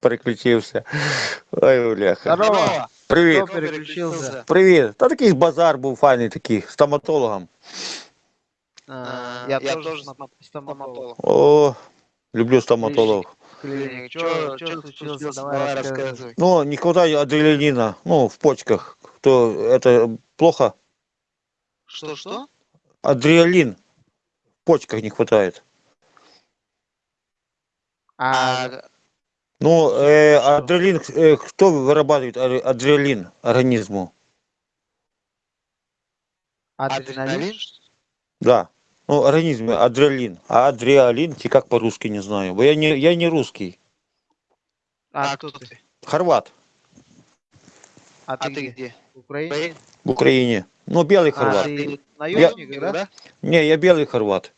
переключився. Ой, бляха. Здорово. Привіт. Хто переключився? Привіт. Та такий базар був файний такий, стоматологом. А, Я тоже стоматолог. О, люблю стоматологов. Клиник. Чё случилось? Давай рассказывай. Ну, не хватает адреналина, ну, в почках. То это плохо? Что-что? Адреналин в почках не хватает. А Ну, э, адреналин, э, кто вырабатывает ад- адреналин организму? адреналин? Да. Ну, организм адреналин. А адреналин, те как по-русски не знаю. Я не, я не русский. А кто ты? Хорват А ты где? В Украине? в Украине. Ну, белый А хорват. ты наемник, да? Не, я белый хорват.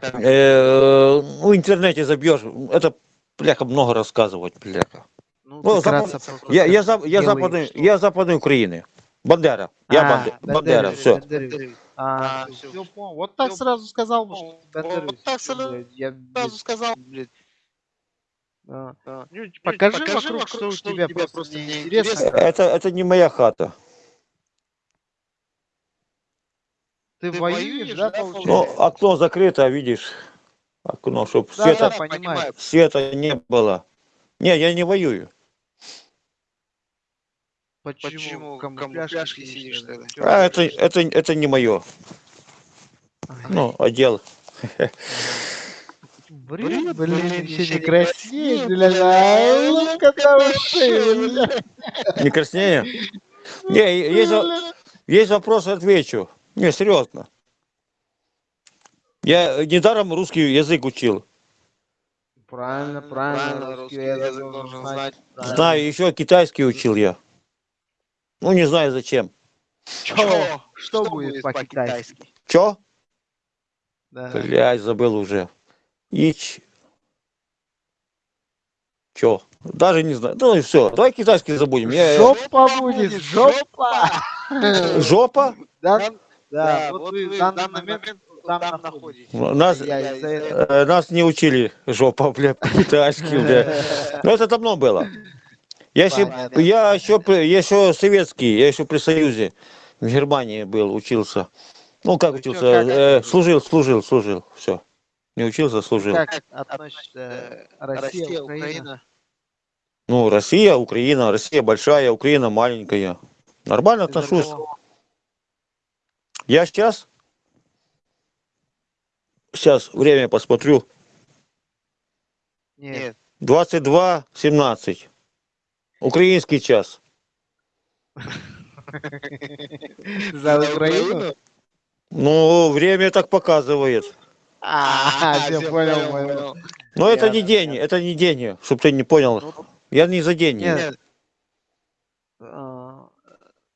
Как? Э, ну, в интернете забьешь. Это, бляха, много рассказывать, бляха. Ну, Ну, запад- Я, я, за- я, западной, что? я западной Украины. Бандера. Я А, Банде- Бандера, все. А, А. Вот так сразу сказал, бы, что вот так сразу- Я, Сразу сказал, блядь. Покажи, покажи вокруг, вокруг, что у тебя, просто неинтересно. неинтересно. Это, это не моя хата. Ты Ты воюешь, воюешь, да, получается? Ну, окно закрыто, видишь. Окно, чтобы Да, света, да, понимаю. света не было. Не, я не воюю. Почему, Почему камуфляжке сидишь тогда? А это, это, это не мое. Ага. Ну, отдел. Блин, блин, еще не а там уши, блядь. Не краснее? Не, есть, есть вопрос, отвечу. Не, серьезно. Я недаром русский язык учил. Правильно, правильно, Правильно, русский русский язык должен знать. Знаю, еще китайский учил я. Ну, не знаю зачем. Чё? Что будет по-китайски? Че? Да. Блядь, забыл уже. Ич. Че? Даже не знаю. Ну и все. Давай китайский забудем. Я... Жопа будет, жопа! Жопа? Да, Да, да, вот вы в данный момент там там находитесь. Нас, Я из-за этого... э, нас не учили жопа, бля, по-китайски, бля. Но это давно было. Я еще, я еще, я еще советский, я еще при Союзе в Германии был, учился. Ну, как Ну, учился? Э, служил, служил, служил. Все. Не учился, служил. Как относится Россия, Украина? Ну, Россия, Украина, Россия большая, Украина маленькая. Нормально отношусь. Я сейчас, сейчас время посмотрю. Нет, 22.17. Украинский час. за Украину? Ну, время так показывает. А, все понял, понял. Но это не день, это не день, чтобы ты не понял. Ну, Я не за день. Нет.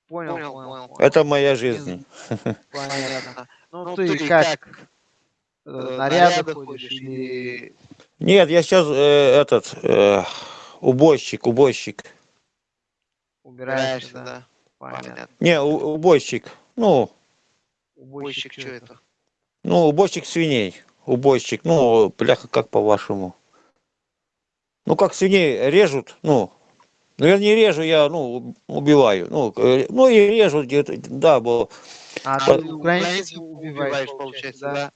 Понял, Понял. Это моя жизнь. Понятно. Ну Ну, ты ты как? как? э, Э, Наряды ходишь или Нет, я сейчас этот э, убойщик, убойщик. убираешься, да? Понятно. Не, у- убойщик. Ну, Убойщик, что это? это? ну, убойщик свиней. Убойщик. Ну, бляха, как по-вашему? Ну, как свиней режут, ну, ну, я не режу, я, ну, убиваю. Ну, э, ну и режу где-то, да, бо А Под- ты украинцев убиваешь, получается, да?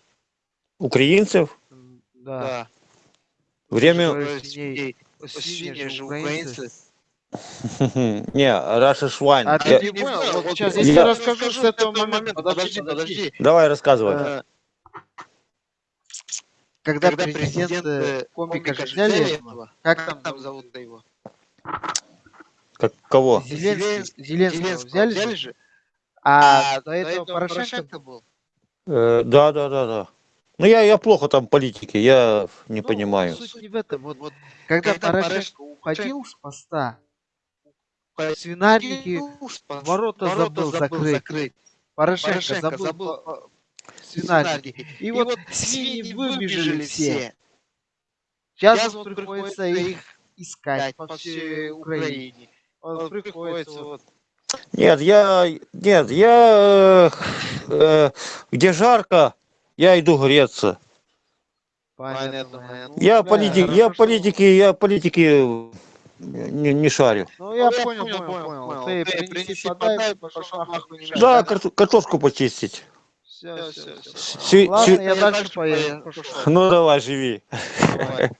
украинцев М, Да. Да. время... Свиней. Же украинцы. Не, Раша Швайн. А ты не понял? Вот сейчас я расскажу с этого момента. Подожди, подожди. Давай рассказывай. Э, Когда президент э, комика же взяли, как там там зовут? зовут его? Как, кого? Зеленский, Зеленского Зеленского взяли взяли же, же? а до этого Порошенко был. Э, да, да, да, да. Ну, я, я плохо там политики, я не Ну, понимаю. Суть не в этом. Вот, вот, когда, Когда Порошенко уходил с поста, свинарники, ворота забыл закрыть. Порошенко, Порошенко забыл, забыл свинарники. И, вот свиньи выбежали все. Сейчас вот приходится их искать по всей Украине. Вот приходится вот Нет, я, нет, я, э, где жарко, я иду греться. Понятно. Ну, Я да, политик, я политики, я политики не, не шарю. Ну, я понял, понял, понял. Ты принеси, подай, пошел нахуй не Да, карту- картошку почистить. Все, все, все. Сви- Ладно, сви- я дальше поеду. Пошел. Ну давай, живи. Давай.